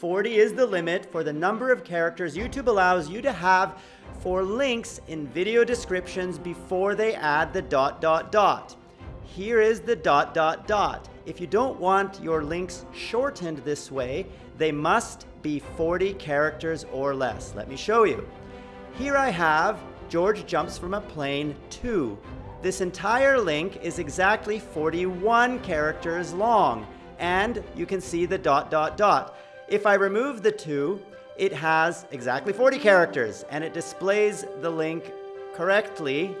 40 is the limit for the number of characters YouTube allows you to have for links in video descriptions before they add the dot dot dot. Here is the dot dot dot. If you don't want your links shortened this way, they must be 40 characters or less. Let me show you. Here I have George jumps from a plane 2. This entire link is exactly 41 characters long, and you can see the dot dot dot. If I remove the 2, it has exactly 40 characters, and it displays the link correctly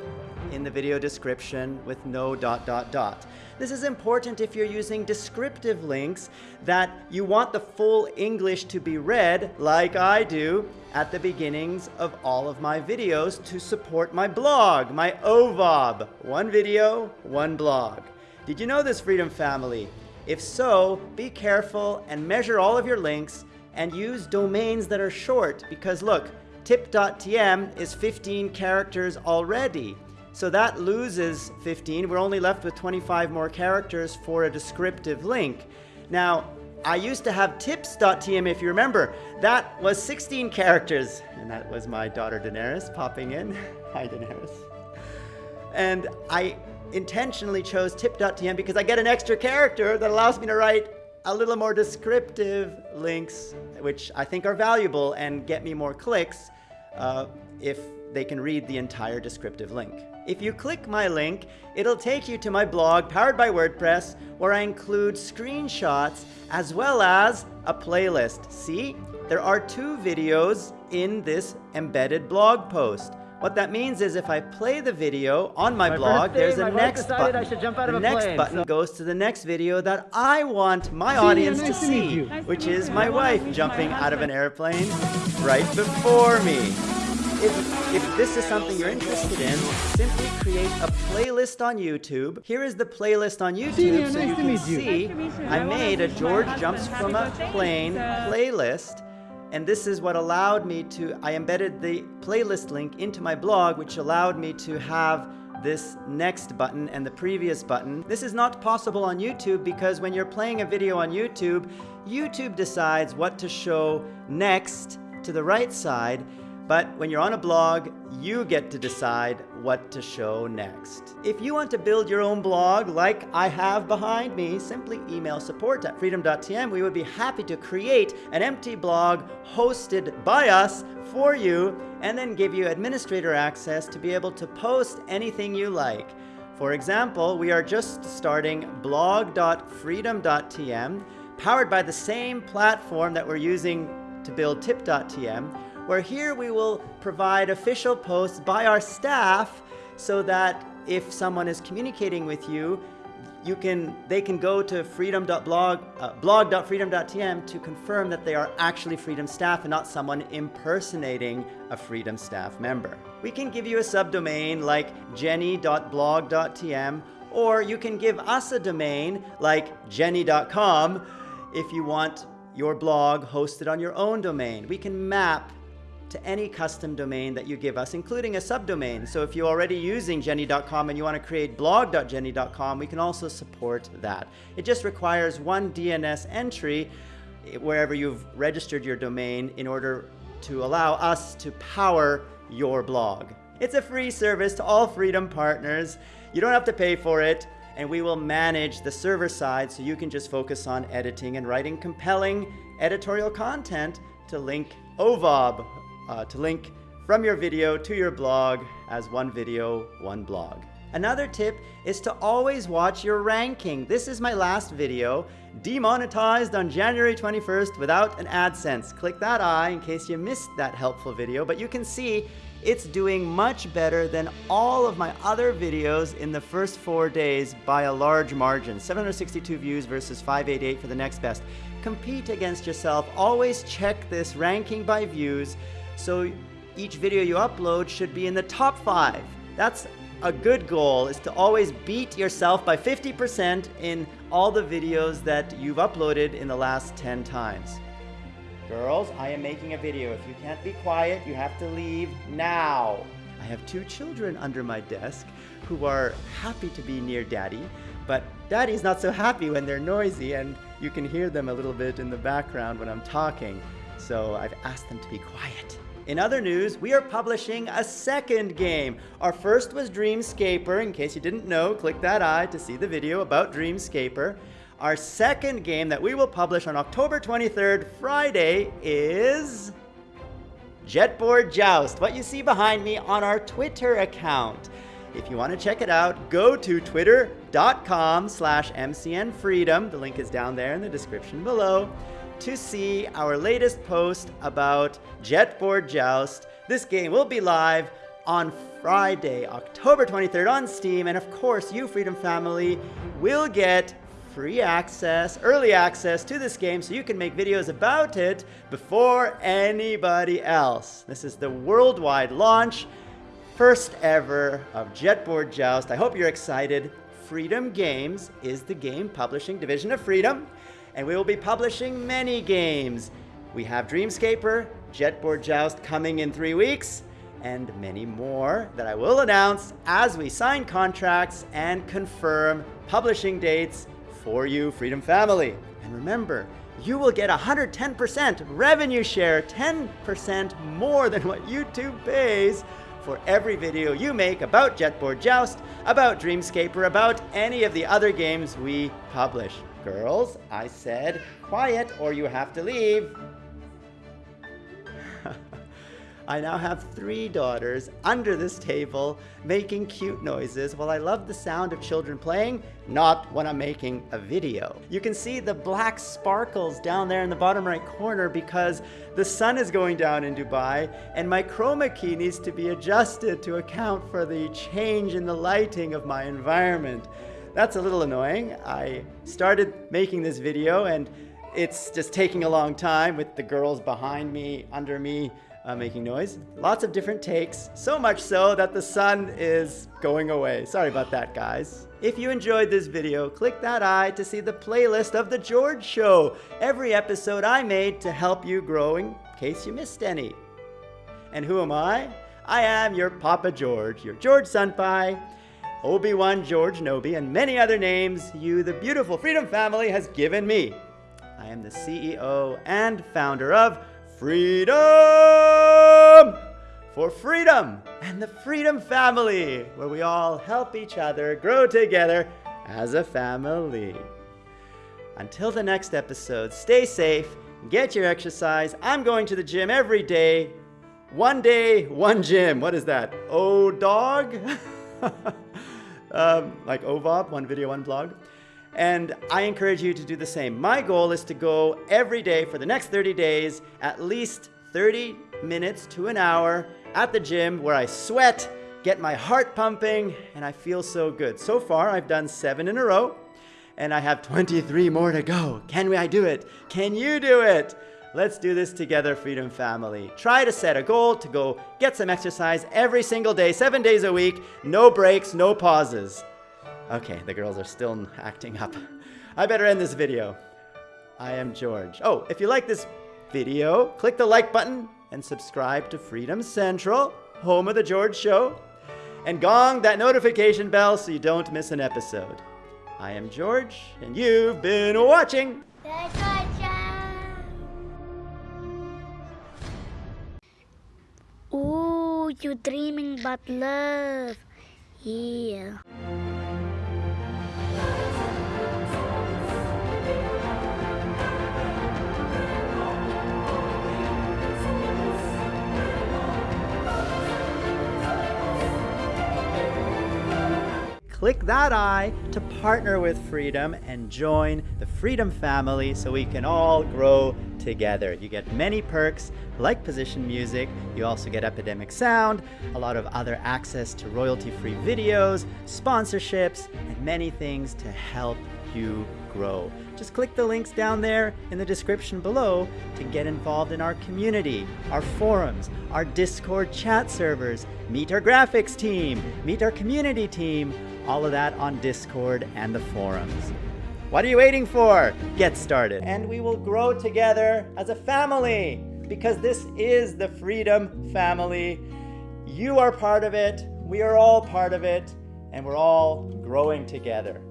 in the video description with no dot dot dot. This is important if you're using descriptive links that you want the full English to be read, like I do, at the beginnings of all of my videos to support my blog, my OVOB. One video, one blog. Did you know this, Freedom Family? If so, be careful and measure all of your links and use domains that are short because look, tip.tm is 15 characters already. So that loses 15. We're only left with 25 more characters for a descriptive link. Now, I used to have tips.tm, if you remember. That was 16 characters. And that was my daughter Daenerys popping in. Hi, Daenerys. And I intentionally chose tip.tm because I get an extra character that allows me to write a little more descriptive links, which I think are valuable and get me more clicks uh, if they can read the entire descriptive link. If you click my link, it'll take you to my blog powered by WordPress where I include screenshots as well as a playlist. See, there are two videos in this embedded blog post. What that means is if I play the video on my, my blog, there's a next button. the next plane, button so. goes to the next video that I want my see audience nice to, to see, nice which is my wife jumping out of an airplane right before me. If, if this is something you're interested in, simply create a playlist on YouTube. Here is the playlist on YouTube so you can see I made a George Jumps from a Plane playlist. And this is what allowed me to, I embedded the playlist link into my blog, which allowed me to have this next button and the previous button. This is not possible on YouTube because when you're playing a video on YouTube, YouTube decides what to show next to the right side but when you're on a blog, you get to decide what to show next. If you want to build your own blog like I have behind me, simply email support at freedom.tm. We would be happy to create an empty blog hosted by us for you and then give you administrator access to be able to post anything you like. For example, we are just starting blog.freedom.tm powered by the same platform that we're using to build tip.tm where here we will provide official posts by our staff so that if someone is communicating with you, you can, they can go to freedom.blog, uh, blog.freedom.tm to confirm that they are actually Freedom staff and not someone impersonating a Freedom staff member. We can give you a subdomain like jenny.blog.tm or you can give us a domain like jenny.com if you want your blog hosted on your own domain. We can map to any custom domain that you give us, including a subdomain. So if you're already using jenny.com and you want to create blog.jenny.com, we can also support that. It just requires one DNS entry eh, wherever you've registered your domain in order to allow us to power your blog. It's a free service to all Freedom partners. You don't have to pay for it and we will manage the server side so you can just focus on editing and writing compelling editorial content to link OVOB, uh, to link from your video to your blog as one video, one blog. Another tip is to always watch your ranking. This is my last video, demonetized on January 21st without an AdSense. Click that I in case you missed that helpful video, but you can see it's doing much better than all of my other videos in the first four days by a large margin. 762 views versus 588 for the next best. Compete against yourself. Always check this ranking by views so each video you upload should be in the top five. That's a good goal is to always beat yourself by 50% in all the videos that you've uploaded in the last 10 times. Girls, I am making a video. If you can't be quiet, you have to leave now. I have two children under my desk who are happy to be near daddy, But Daddy's not so happy when they're noisy, and you can hear them a little bit in the background when I'm talking. So I've asked them to be quiet. In other news, we are publishing a second game. Our first was Dreamscaper. In case you didn't know, click that eye to see the video about Dreamscaper. Our second game that we will publish on October 23rd, Friday, is Jetboard Joust, what you see behind me on our Twitter account. If you want to check it out, go to twitter.com slash mcnfreedom. The link is down there in the description below to see our latest post about Jetboard Joust. This game will be live on Friday, October 23rd on Steam. And of course, you Freedom Family will get free access, early access to this game so you can make videos about it before anybody else. This is the worldwide launch, first ever of Jetboard Joust. I hope you're excited. Freedom Games is the game publishing division of Freedom and we will be publishing many games. We have Dreamscaper, Jetboard Joust coming in three weeks, and many more that I will announce as we sign contracts and confirm publishing dates for you, Freedom Family. And remember, you will get 110% revenue share, 10% more than what YouTube pays for every video you make about Jetboard Joust, about Dreamscape, or about any of the other games we publish. Girls, I said quiet or you have to leave. I now have three daughters under this table making cute noises while I love the sound of children playing, not when I'm making a video. You can see the black sparkles down there in the bottom right corner because the sun is going down in Dubai and my chroma key needs to be adjusted to account for the change in the lighting of my environment that's a little annoying. I started making this video and it's just taking a long time with the girls behind me, under me, uh, making noise. Lots of different takes, so much so that the sun is going away. Sorry about that, guys. If you enjoyed this video, click that eye to see the playlist of The George Show, every episode I made to help you growing in case you missed any. And who am I? I am your Papa George, your George Senpai, Obi-Wan George Nobi, and many other names you, the beautiful Freedom family, has given me. I am the CEO and founder of Freedom for Freedom and the Freedom Family, where we all help each other grow together as a family. Until the next episode, stay safe, get your exercise. I'm going to the gym every day. One day, one gym. What is that? Oh, dog? um, like OVOB, one video, one blog. And I encourage you to do the same. My goal is to go every day for the next 30 days, at least 30 minutes to an hour at the gym where I sweat, get my heart pumping, and I feel so good. So far, I've done seven in a row, and I have 23 more to go. Can we, I do it? Can you do it? Let's do this together, Freedom Family. Try to set a goal to go get some exercise every single day, seven days a week, no breaks, no pauses. Okay, the girls are still acting up. I better end this video. I am George. Oh, if you like this video, click the like button and subscribe to Freedom Central, home of The George Show, and gong that notification bell so you don't miss an episode. I am George, and you've been watching. Ooh, you're dreaming about love. Yeah. Click that eye to partner with Freedom and join the Freedom family so we can all grow together. You get many perks like position music, you also get Epidemic Sound, a lot of other access to royalty-free videos, sponsorships, and many things to help you grow. Just click the links down there in the description below to get involved in our community, our forums, our Discord chat servers, meet our graphics team, meet our community team, all of that on Discord and the forums. What are you waiting for? Get started. And we will grow together as a family because this is the Freedom Family. You are part of it, we are all part of it, and we're all growing together.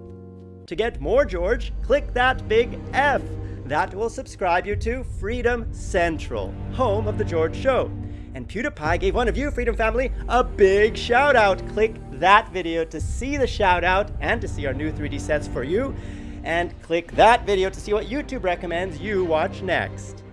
To get more George, click that big F. That will subscribe you to Freedom Central, home of The George Show. And PewDiePie gave one of you, Freedom Family, a big shout out. Click that video to see the shout out and to see our new 3D sets for you. And click that video to see what YouTube recommends you watch next.